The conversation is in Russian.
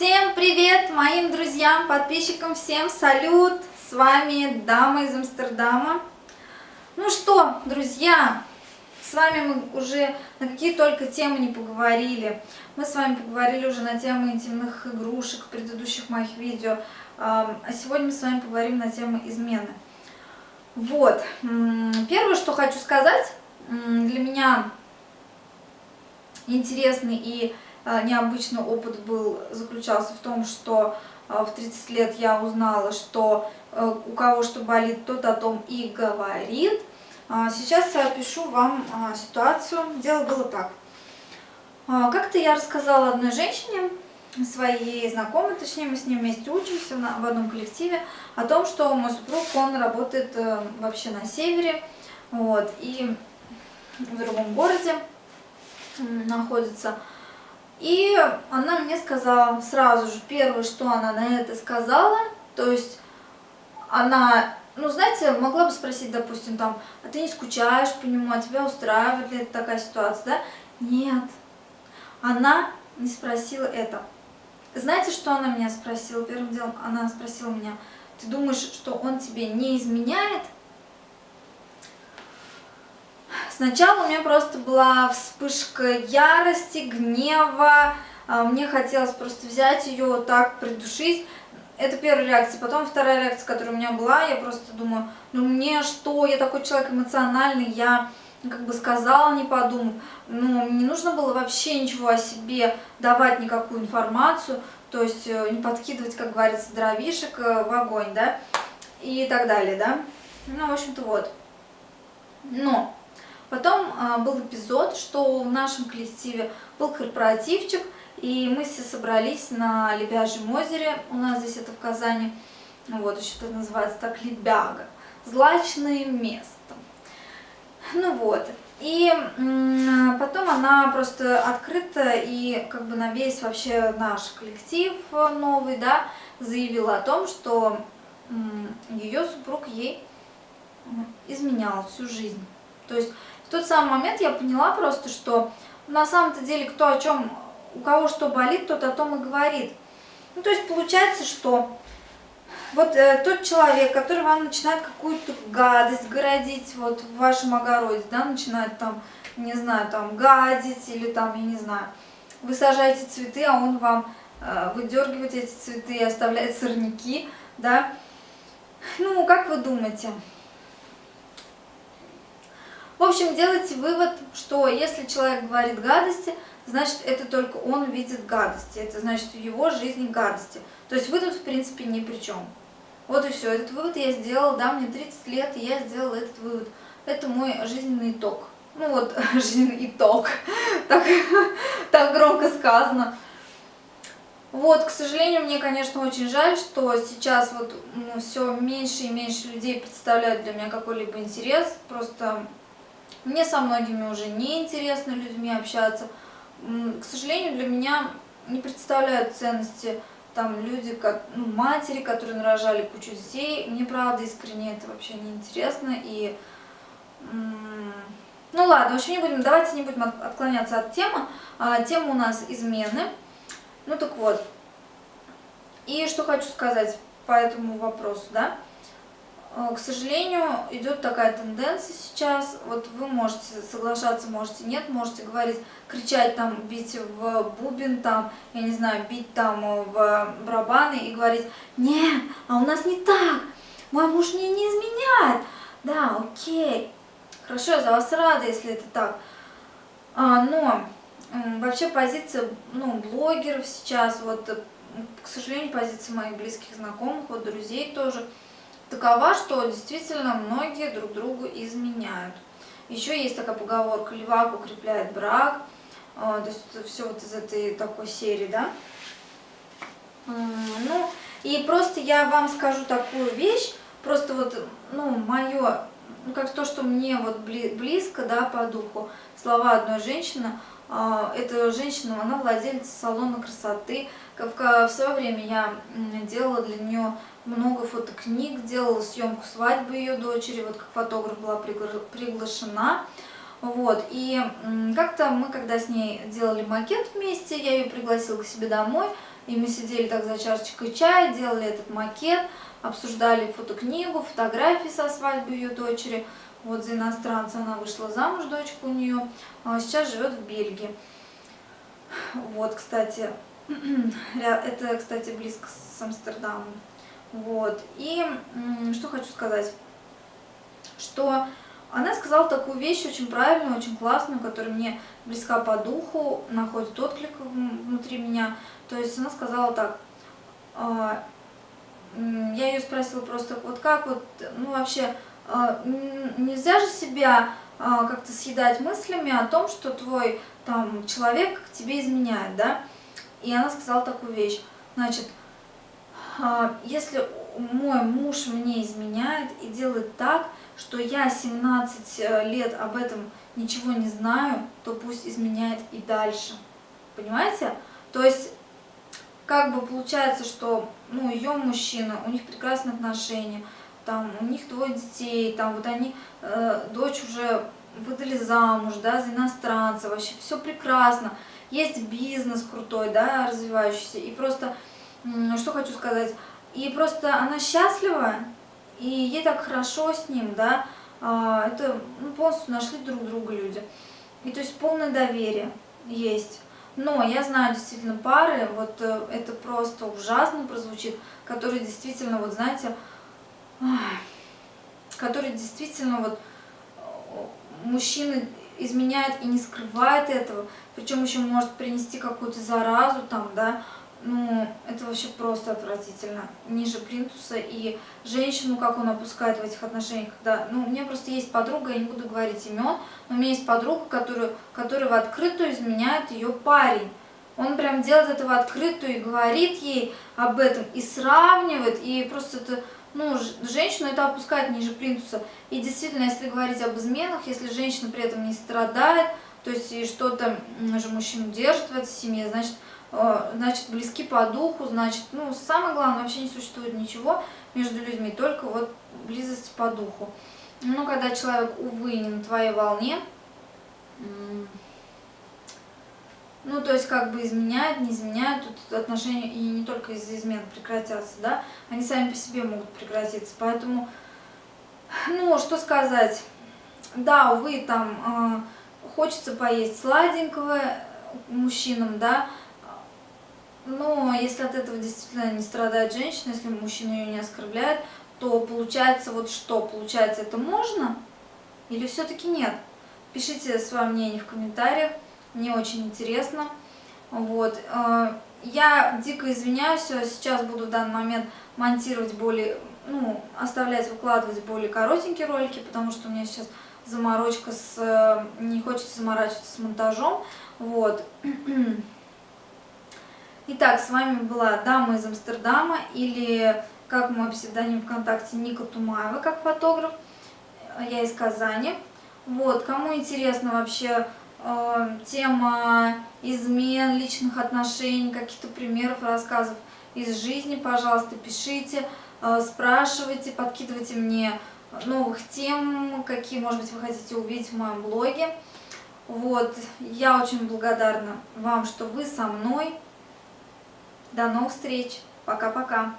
Всем привет моим друзьям, подписчикам, всем салют! С вами Дама из Амстердама. Ну что, друзья, с вами мы уже на какие только темы не поговорили. Мы с вами поговорили уже на тему интимных игрушек в предыдущих моих видео. А сегодня мы с вами поговорим на тему измены. Вот, первое, что хочу сказать, для меня интересный и необычный опыт был, заключался в том, что а, в 30 лет я узнала, что э, у кого что болит, тот о том и говорит. А, сейчас я опишу вам ситуацию. Дело было так. Как-то я рассказала одной женщине, своей знакомой, точнее мы с ней вместе учимся в одном коллективе, о том, что мой супруг, он работает э, вообще на севере, вот, и в другом городе находится. И она мне сказала сразу же, первое, что она на это сказала, то есть она, ну знаете, могла бы спросить, допустим, там, а ты не скучаешь по нему, а тебя устраивает ли это такая ситуация, да? Нет, она не спросила это. Знаете, что она меня спросила? Первым делом она спросила меня, ты думаешь, что он тебе не изменяет? Сначала у меня просто была вспышка ярости, гнева, а, мне хотелось просто взять ее так, придушить. Это первая реакция. Потом вторая реакция, которая у меня была, я просто думаю, ну мне что, я такой человек эмоциональный, я как бы сказала, не подумав. Ну, не нужно было вообще ничего о себе давать, никакую информацию, то есть э, не подкидывать, как говорится, дровишек э, в огонь, да, и так далее, да. Ну, в общем-то, вот. Но Потом а, был эпизод, что в нашем коллективе был корпоративчик, и мы все собрались на Лебяжьем озере, у нас здесь это в Казани, вот, еще это называется так, Лебяга, злачное место. Ну вот, и потом она просто открыта и как бы на весь вообще наш коллектив новый, да, заявила о том, что ее супруг ей изменял всю жизнь. То есть тот самый момент я поняла просто, что на самом-то деле кто о чем, у кого что болит, тот о том и говорит. Ну, то есть получается, что вот э, тот человек, который вам начинает какую-то гадость городить вот в вашем огороде, да, начинает там, не знаю, там гадить или там, я не знаю, вы сажаете цветы, а он вам э, выдергивает эти цветы и оставляет сорняки, да. Ну, как вы думаете? В общем, делайте вывод, что если человек говорит гадости, значит это только он видит гадости, это значит в его жизни гадости. То есть вы тут в принципе ни при чем. Вот и все, этот вывод я сделала, да, мне 30 лет, и я сделала этот вывод. Это мой жизненный итог. Ну вот, жизненный итог, так, так громко сказано. Вот, к сожалению, мне, конечно, очень жаль, что сейчас вот ну, все меньше и меньше людей представляют для меня какой-либо интерес. Просто мне со многими уже не интересно людьми общаться. К сожалению, для меня не представляют ценности там люди, как, ну, матери, которые нарожали кучу детей. Мне, правда, искренне это вообще не интересно. И, ну ладно, в общем, не будем, давайте не будем отклоняться от темы. А, тема у нас измены. Ну так вот. И что хочу сказать по этому вопросу, да. Э, к сожалению, идет такая тенденция сейчас. Вот вы можете соглашаться, можете нет, можете говорить, кричать там, бить в бубен, там, я не знаю, бить там в барабаны и говорить, нет, а у нас не так, мой муж мне не изменяет. Да, окей, хорошо, я за вас рада, если это так. А, но вообще позиция ну, блогеров сейчас, вот, к сожалению, позиция моих близких знакомых, вот друзей тоже – такова, что действительно многие друг другу изменяют. Еще есть такая поговорка «левак укрепляет брак», а, то есть все вот из этой такой серии, да. Ну, и просто я вам скажу такую вещь, просто вот, ну, мое, ну, как то, что мне вот близко, да, по духу, слова одной женщины, эта женщина, она владелица салона красоты, в свое время я делала для нее много фотокниг, делала съемку свадьбы ее дочери, вот как фотограф была приглашена. Вот, и как-то мы, когда с ней делали макет вместе, я ее пригласила к себе домой, И мы сидели так за чашечкой чая, делали этот макет, обсуждали фотокнигу, фотографии со свадьбы ее дочери. Вот за иностранца она вышла замуж, дочка у нее, а сейчас живет в Бельгии. Вот, кстати, это, кстати, близко с Амстердамом. Вот, и что хочу сказать, что она сказала такую вещь очень правильную, очень классную, которая мне близка по духу, находит отклик внутри меня. То есть она сказала так, а, я ее спросила просто, вот как вот, ну вообще, нельзя же себя а, как-то съедать мыслями о том, что твой там человек тебе изменяет, да? И она сказала такую вещь, значит, если мой муж мне изменяет и делает так, что я 17 э, лет об этом ничего не знаю, то пусть изменяет и дальше. Понимаете? То есть, как бы получается, что ну, ее мужчина, у них прекрасные отношения, там, у них двое детей, там, вот они, э, дочь уже выдали замуж, да, за иностранца, вообще все прекрасно, есть бизнес крутой, да, развивающийся, и просто, что хочу сказать, и просто она счастлива, и ей так хорошо с ним, да, а, это ну, полностью нашли друг друга люди. И то есть полное доверие есть. Но я знаю действительно пары, вот э, это просто ужасно прозвучит, которые действительно, вот знаете, которые действительно вот мужчины изменяют и не скрывают этого, причем еще может принести какую-то заразу там, да, ну, это вообще просто отвратительно. Ниже плинтуса. И женщину, как он опускает в этих отношениях, когда... Ну, у меня просто есть подруга, я не буду говорить имен, но у меня есть подруга, которую, которая в открытую изменяет ее парень. Он прям делает это в открытую и говорит ей об этом, и сравнивает, и просто это... Ну, женщину это опускает ниже плинтуса. И действительно, если говорить об изменах, если женщина при этом не страдает, то есть и что-то же мужчину держит в этой семье, значит, Э, значит, близки по духу, значит, ну, самое главное, вообще не существует ничего между людьми, только вот близость по духу. Но когда человек, увы, не на твоей волне, ну, то есть, как бы изменяет, не изменяет, тут отношения и не только из-за измен прекратятся, да, они сами по себе могут прекратиться, поэтому, ну, что сказать, да, увы, там, э, хочется поесть сладенького мужчинам, да, но если от этого действительно не страдает женщина, если мужчина ее не оскорбляет, то получается вот что? Получается это можно или все-таки нет? Пишите свое мнение в комментариях, мне очень интересно. Вот. Э, я дико извиняюсь, сейчас буду в данный момент монтировать более, ну, оставлять, выкладывать более коротенькие ролики, потому что у меня сейчас заморочка с, э, не хочется заморачиваться с монтажом. Вот. Итак, с вами была Дама из Амстердама или, как мой псевдоним ВКонтакте, Ника Тумаева, как фотограф. Я из Казани. Вот, кому интересна вообще э, тема измен, личных отношений, каких-то примеров, рассказов из жизни, пожалуйста, пишите, э, спрашивайте, подкидывайте мне новых тем, какие, может быть, вы хотите увидеть в моем блоге. Вот, я очень благодарна вам, что вы со мной. До новых встреч. Пока-пока.